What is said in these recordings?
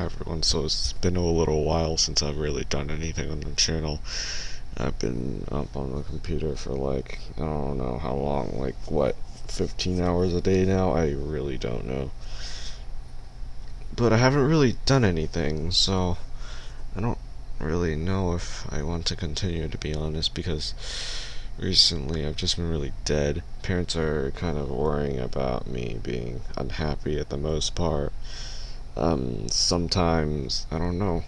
Hi everyone, so it's been a little while since I've really done anything on the channel. I've been up on the computer for like, I don't know how long, like what, 15 hours a day now? I really don't know. But I haven't really done anything, so I don't really know if I want to continue to be honest because recently I've just been really dead. Parents are kind of worrying about me being unhappy at the most part um, sometimes, I don't know,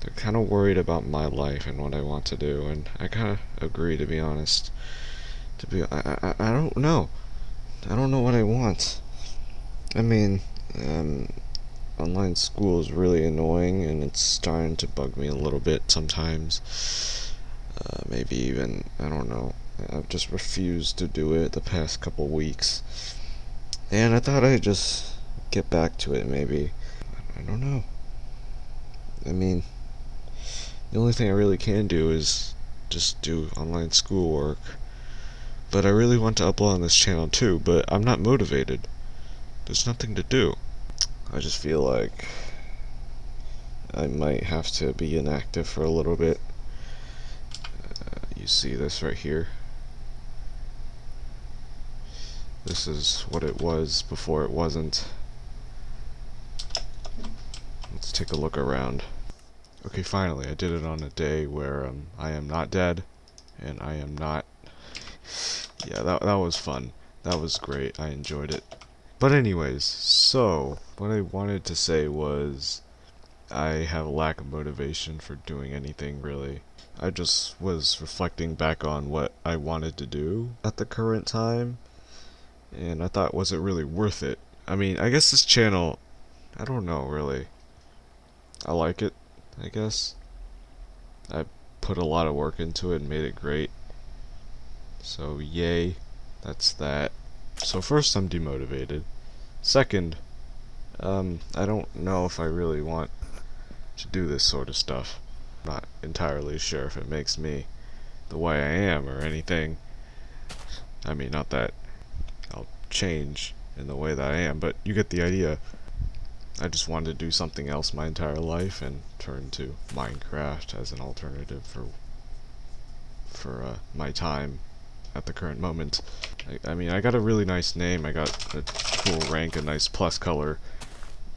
they're kind of worried about my life and what I want to do, and I kind of agree, to be honest. To be, I, I, I don't know. I don't know what I want. I mean, um, online school is really annoying, and it's starting to bug me a little bit sometimes. Uh, maybe even, I don't know. I've just refused to do it the past couple weeks. And I thought I'd just get back to it maybe. I don't know. I mean, the only thing I really can do is just do online schoolwork. But I really want to upload on this channel too, but I'm not motivated. There's nothing to do. I just feel like I might have to be inactive for a little bit. Uh, you see this right here. This is what it was before it wasn't. Let's take a look around. Okay, finally, I did it on a day where um, I am not dead, and I am not... yeah, that, that was fun. That was great. I enjoyed it. But anyways, so, what I wanted to say was... I have a lack of motivation for doing anything, really. I just was reflecting back on what I wanted to do at the current time, and I thought, was it really worth it? I mean, I guess this channel, I don't know, really. I like it, I guess. I put a lot of work into it and made it great. So, yay. That's that. So first, I'm demotivated. Second, um, I don't know if I really want to do this sort of stuff. I'm not entirely sure if it makes me the way I am or anything. I mean, not that I'll change in the way that I am, but you get the idea. I just wanted to do something else my entire life and turn to Minecraft as an alternative for for uh, my time at the current moment. I, I, mean, I got a really nice name, I got a cool rank, a nice plus color,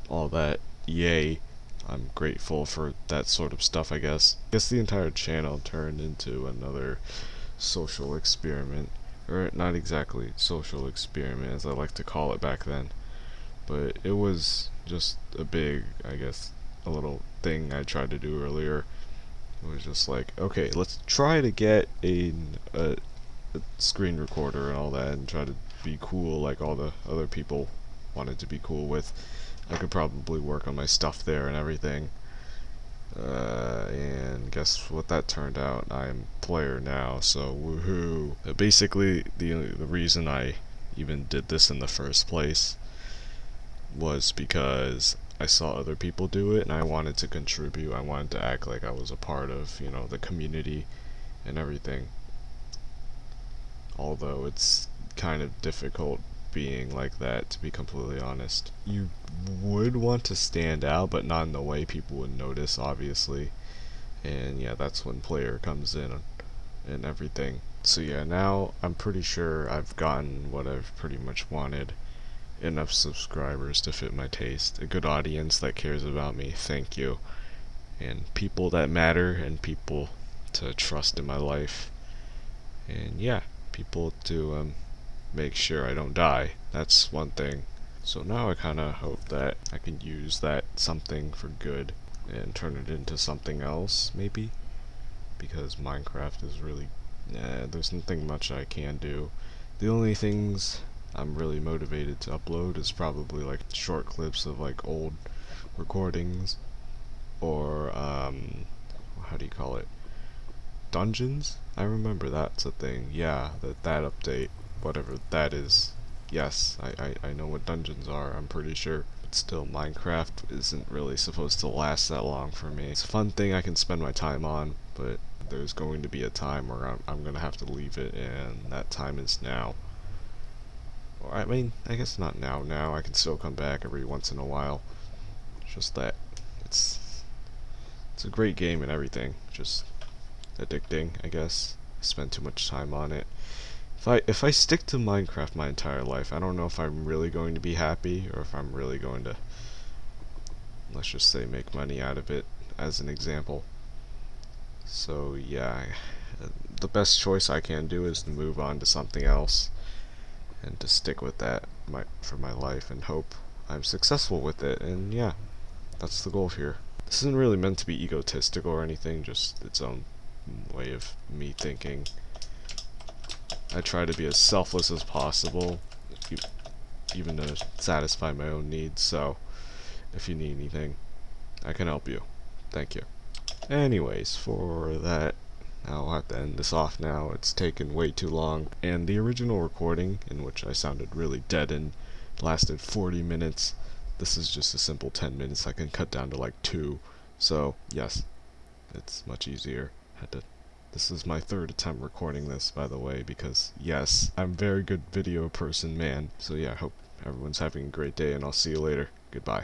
all that, yay. I'm grateful for that sort of stuff, I guess. I guess the entire channel turned into another social experiment. Or not exactly social experiment, as I like to call it back then but it was just a big, I guess, a little thing I tried to do earlier. It was just like, okay, let's try to get a, a, a screen recorder and all that and try to be cool like all the other people wanted to be cool with. I could probably work on my stuff there and everything. Uh, and guess what that turned out? I'm player now, so woohoo. Basically, the the reason I even did this in the first place was because I saw other people do it and I wanted to contribute. I wanted to act like I was a part of, you know, the community and everything. Although it's kind of difficult being like that, to be completely honest. You would want to stand out, but not in the way people would notice, obviously. And yeah, that's when player comes in and everything. So yeah, now I'm pretty sure I've gotten what I've pretty much wanted enough subscribers to fit my taste, a good audience that cares about me, thank you, and people that matter, and people to trust in my life, and yeah, people to um, make sure I don't die. That's one thing. So now I kind of hope that I can use that something for good and turn it into something else, maybe, because Minecraft is really, eh, there's nothing much I can do. The only things I'm really motivated to upload is probably like short clips of like old recordings or um how do you call it? Dungeons? I remember that's a thing. Yeah that that update whatever that is. Yes I, I, I know what dungeons are I'm pretty sure. But still Minecraft isn't really supposed to last that long for me. It's a fun thing I can spend my time on but there's going to be a time where I'm, I'm gonna have to leave it and that time is now I mean, I guess not now. Now I can still come back every once in a while. Just that it's it's a great game and everything. Just addicting, I guess. I spend too much time on it. If I if I stick to Minecraft my entire life, I don't know if I'm really going to be happy or if I'm really going to let's just say make money out of it as an example. So yeah, the best choice I can do is to move on to something else and to stick with that my, for my life and hope I'm successful with it. And yeah that's the goal here. This isn't really meant to be egotistical or anything just its own way of me thinking. I try to be as selfless as possible even to satisfy my own needs. So if you need anything I can help you. Thank you. Anyways for that I'll have to end this off now. It's taken way too long. And the original recording, in which I sounded really dead and lasted 40 minutes, this is just a simple 10 minutes I can cut down to like 2. So, yes, it's much easier. Had to this is my third attempt recording this, by the way, because, yes, I'm very good video person, man. So yeah, I hope everyone's having a great day, and I'll see you later. Goodbye.